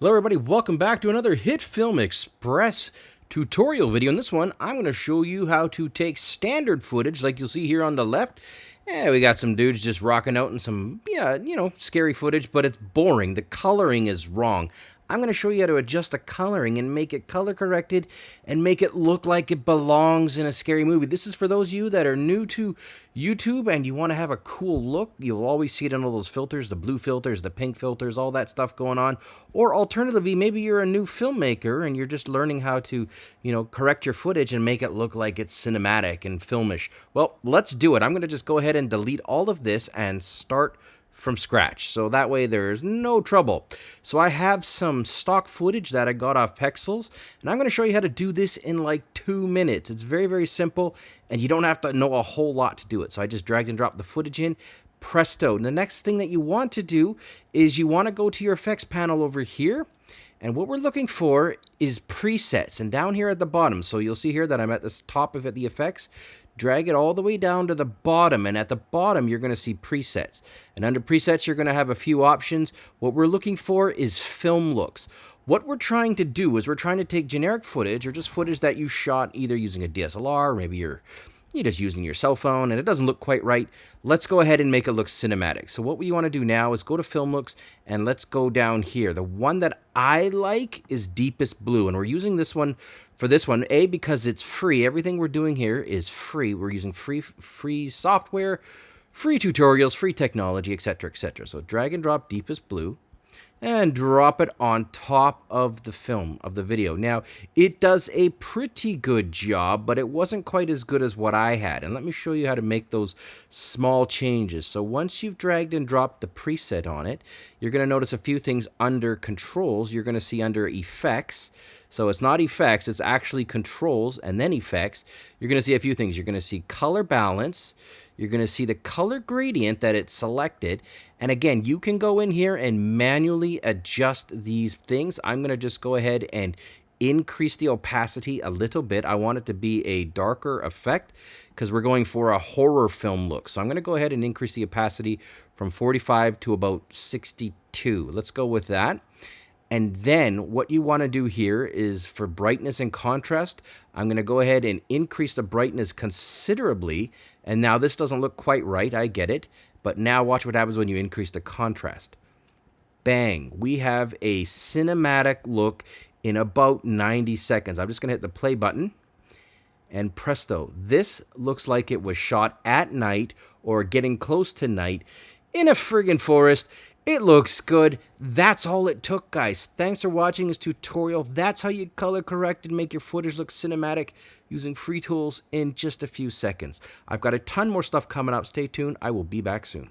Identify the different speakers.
Speaker 1: Hello everybody, welcome back to another HitFilm Express tutorial video. In this one, I'm going to show you how to take standard footage like you'll see here on the left. Yeah, we got some dudes just rocking out in some, yeah, you know, scary footage, but it's boring. The coloring is wrong. I'm going to show you how to adjust the coloring and make it color corrected and make it look like it belongs in a scary movie. This is for those of you that are new to YouTube and you want to have a cool look. You'll always see it in all those filters, the blue filters, the pink filters, all that stuff going on. Or alternatively, maybe you're a new filmmaker and you're just learning how to, you know, correct your footage and make it look like it's cinematic and filmish. Well, let's do it. I'm going to just go ahead and delete all of this and start from scratch. So that way there's no trouble. So I have some stock footage that I got off Pexels, and I'm going to show you how to do this in like two minutes. It's very, very simple, and you don't have to know a whole lot to do it. So I just dragged and dropped the footage in. Presto. And the next thing that you want to do is you want to go to your effects panel over here. And what we're looking for is presets. And down here at the bottom, so you'll see here that I'm at the top of it, the effects drag it all the way down to the bottom. And at the bottom you're going to see presets. And under presets you're going to have a few options. What we're looking for is film looks. What we're trying to do is we're trying to take generic footage or just footage that you shot either using a DSLR or maybe you're you're just using your cell phone and it doesn't look quite right, let's go ahead and make it look cinematic. So what we want to do now is go to Film Looks and let's go down here. The one that I like is Deepest Blue and we're using this one for this one, A, because it's free. Everything we're doing here is free. We're using free, free software, free tutorials, free technology, etc., etc. So drag and drop Deepest Blue and drop it on top of the film, of the video. Now, it does a pretty good job, but it wasn't quite as good as what I had. And let me show you how to make those small changes. So once you've dragged and dropped the preset on it, you're going to notice a few things under controls. You're going to see under effects. So it's not effects, it's actually controls and then effects. You're going to see a few things. You're going to see color balance. You're going to see the color gradient that it selected. And again, you can go in here and manually adjust these things. I'm going to just go ahead and increase the opacity a little bit. I want it to be a darker effect because we're going for a horror film look. So I'm going to go ahead and increase the opacity from 45 to about 62. Let's go with that. And then what you want to do here is for brightness and contrast, I'm going to go ahead and increase the brightness considerably. And now this doesn't look quite right, I get it. But now watch what happens when you increase the contrast. Bang, we have a cinematic look in about 90 seconds. I'm just going to hit the play button. And presto, this looks like it was shot at night or getting close to night in a friggin' forest it looks good. That's all it took, guys. Thanks for watching this tutorial. That's how you color correct and make your footage look cinematic using free tools in just a few seconds. I've got a ton more stuff coming up. Stay tuned. I will be back soon.